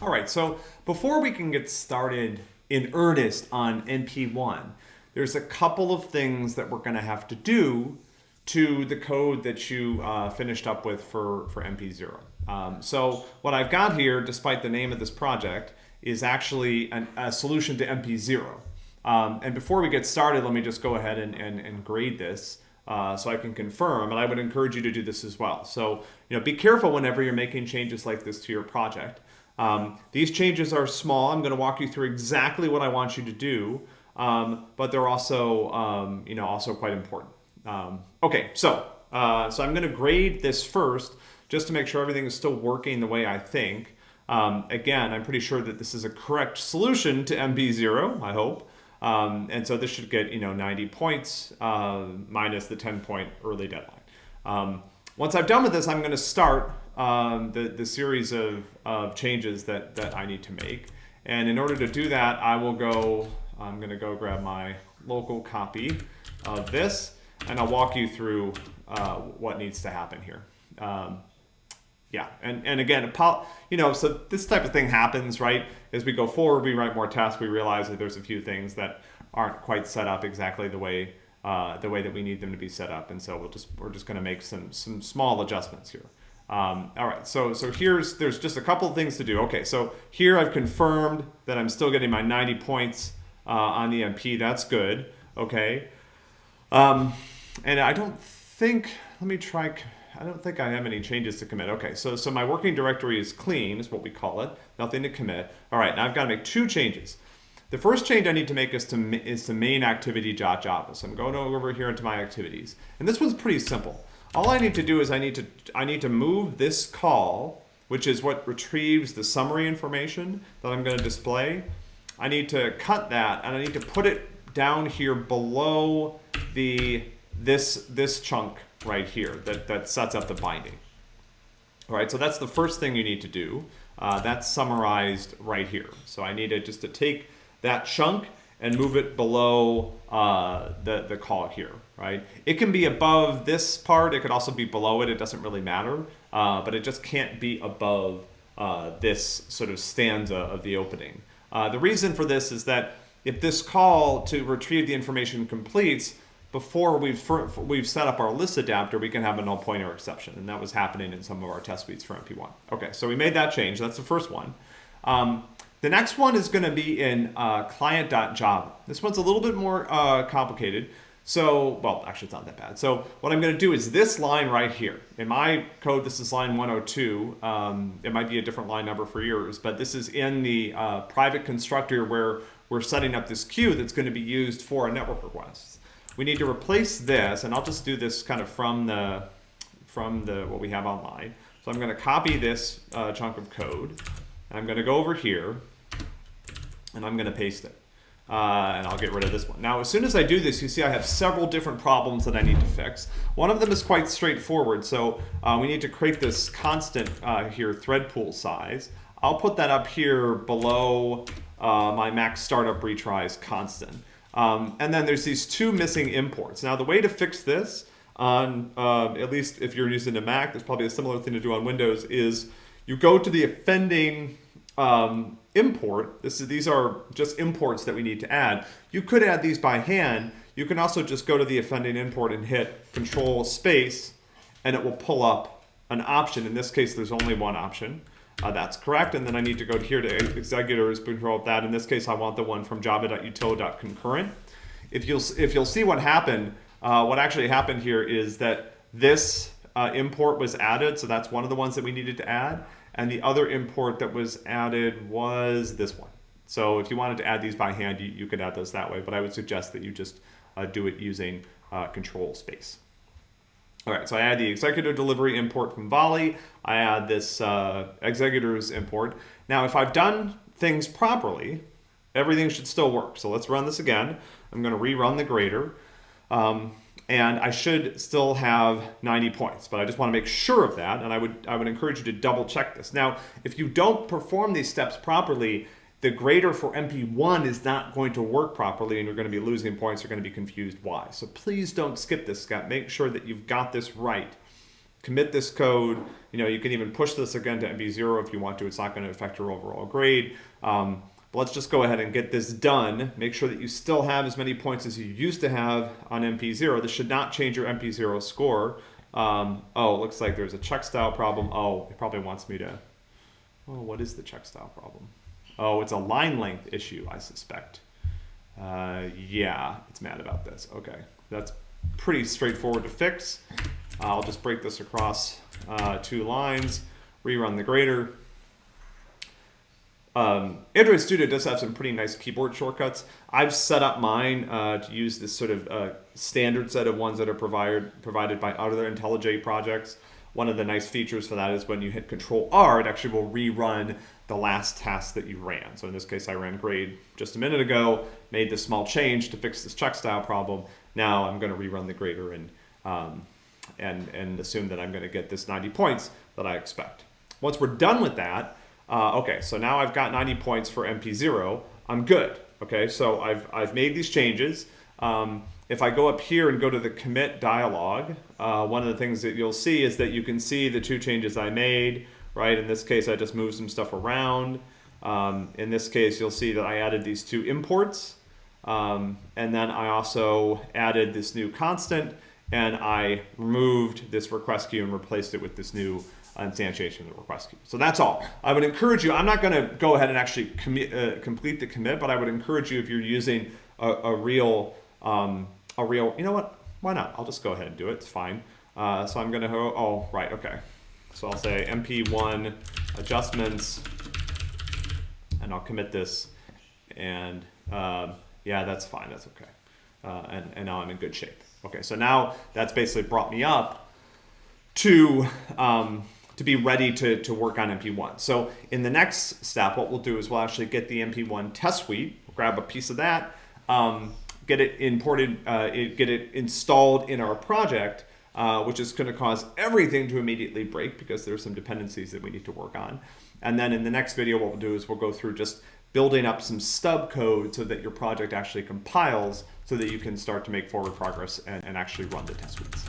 All right, so before we can get started in earnest on MP1, there's a couple of things that we're going to have to do to the code that you uh, finished up with for, for MP0. Um, so what I've got here, despite the name of this project, is actually an, a solution to MP0. Um, and before we get started, let me just go ahead and, and, and grade this. Uh, so I can confirm, and I would encourage you to do this as well. So, you know, be careful whenever you're making changes like this to your project. Um, these changes are small. I'm going to walk you through exactly what I want you to do, um, but they're also, um, you know, also quite important. Um, okay, so uh, so I'm going to grade this first, just to make sure everything is still working the way I think. Um, again, I'm pretty sure that this is a correct solution to MP0, I hope. Um, and so this should get you know 90 points uh, minus the 10 point early deadline. once I've done with this, I'm going to start um, the, the series of, of changes that, that I need to make. And in order to do that, I will go, I'm going to go grab my local copy of this, and I'll walk you through uh, what needs to happen here. Um, yeah, and, and again, you know, so this type of thing happens, right? As we go forward, we write more tests, we realize that there's a few things that aren't quite set up exactly the way uh, the way that we need them to be set up, and so we'll just we're just going to make some some small adjustments here. Um, all right, so so here's there's just a couple of things to do. Okay, so here I've confirmed that I'm still getting my 90 points uh, on the MP. That's good. Okay, um, and I don't think. Let me try. I don't think I have any changes to commit. Okay, so so my working directory is clean, is what we call it. Nothing to commit. All right, now I've got to make two changes. The first change I need to make is to is to main activity.java. So I'm going over here into my activities, and this one's pretty simple. All I need to do is I need to, I need to move this call, which is what retrieves the summary information that I'm going to display. I need to cut that and I need to put it down here below the this this chunk right here that, that sets up the binding. All right, so that's the first thing you need to do. Uh, that's summarized right here. So I need to just to take that chunk and move it below uh, the, the call here, right? It can be above this part. It could also be below it. It doesn't really matter, uh, but it just can't be above uh, this sort of stanza of the opening. Uh, the reason for this is that if this call to retrieve the information completes before we've, we've set up our list adapter, we can have a null pointer exception. And that was happening in some of our test suites for MP1. Okay, so we made that change. That's the first one. Um, the next one is going to be in uh, client.java. This one's a little bit more uh, complicated. So, well, actually it's not that bad. So what I'm going to do is this line right here. In my code, this is line 102. Um, it might be a different line number for yours, but this is in the uh, private constructor where we're setting up this queue that's going to be used for a network request. We need to replace this, and I'll just do this kind of from the from the what we have online. So I'm going to copy this uh, chunk of code. I'm going to go over here and I'm going to paste it. Uh, and I'll get rid of this one. Now, as soon as I do this, you see I have several different problems that I need to fix. One of them is quite straightforward. So uh, we need to create this constant uh, here, thread pool size. I'll put that up here below uh, my max startup retries constant. Um, and then there's these two missing imports. Now, the way to fix this, on uh, at least if you're using a Mac, there's probably a similar thing to do on Windows, is you go to the offending um, import. This is, these are just imports that we need to add. You could add these by hand. You can also just go to the offending import and hit control space and it will pull up an option. In this case, there's only one option. Uh, that's correct. And then I need to go here to executors, control that. In this case, I want the one from java.util.concurrent. If you'll, if you'll see what happened, uh, what actually happened here is that this uh, import was added. So that's one of the ones that we needed to add. And the other import that was added was this one. So if you wanted to add these by hand, you, you could add those that way, but I would suggest that you just uh, do it using uh, control space. All right, so I add the executor delivery import from Volley. I add this uh, executors import. Now, if I've done things properly, everything should still work. So let's run this again. I'm going to rerun the grader. Um, and I should still have 90 points, but I just want to make sure of that, and I would, I would encourage you to double check this. Now, if you don't perform these steps properly, the grader for MP1 is not going to work properly and you're going to be losing points, you're going to be confused why. So please don't skip this step. Make sure that you've got this right. commit this code. You know, you can even push this again to MP0 if you want to. It's not going to affect your overall grade. Um, but let's just go ahead and get this done. Make sure that you still have as many points as you used to have on MP0. This should not change your MP0 score. Um, oh, looks like there's a check style problem. Oh, it probably wants me to, oh, what is the check style problem? Oh, it's a line length issue, I suspect. Uh, yeah, it's mad about this. Okay, that's pretty straightforward to fix. I'll just break this across uh, two lines, rerun the grader. Um, Android Studio does have some pretty nice keyboard shortcuts. I've set up mine uh, to use this sort of uh, standard set of ones that are provided provided by other IntelliJ projects. One of the nice features for that is when you hit Control R, it actually will rerun the last task that you ran. So in this case, I ran grade just a minute ago, made this small change to fix this check style problem. Now I'm going to rerun the grader and um, and and assume that I'm going to get this 90 points that I expect. Once we're done with that, uh, okay, so now I've got 90 points for MP0. I'm good. Okay, so I've, I've made these changes. Um, if I go up here and go to the commit dialog, uh, one of the things that you'll see is that you can see the two changes I made, right? In this case, I just moved some stuff around. Um, in this case, you'll see that I added these two imports. Um, and then I also added this new constant and I removed this request queue and replaced it with this new instantiation of the request queue. So that's all. I would encourage you, I'm not going to go ahead and actually uh, complete the commit, but I would encourage you if you're using a, a real, um, a real, you know what, why not? I'll just go ahead and do it, it's fine. Uh, so I'm going to, oh, right, okay. So I'll say mp1 adjustments, and I'll commit this, and uh, yeah, that's fine, that's okay. Uh, and, and now I'm in good shape. Okay, so now that's basically brought me up to um, to be ready to, to work on MP1. So in the next step, what we'll do is we'll actually get the MP1 test suite, we'll grab a piece of that, um, get it imported, uh, get it installed in our project, uh, which is going to cause everything to immediately break because there's some dependencies that we need to work on. And then in the next video, what we'll do is we'll go through just building up some stub code so that your project actually compiles so that you can start to make forward progress and, and actually run the test suites.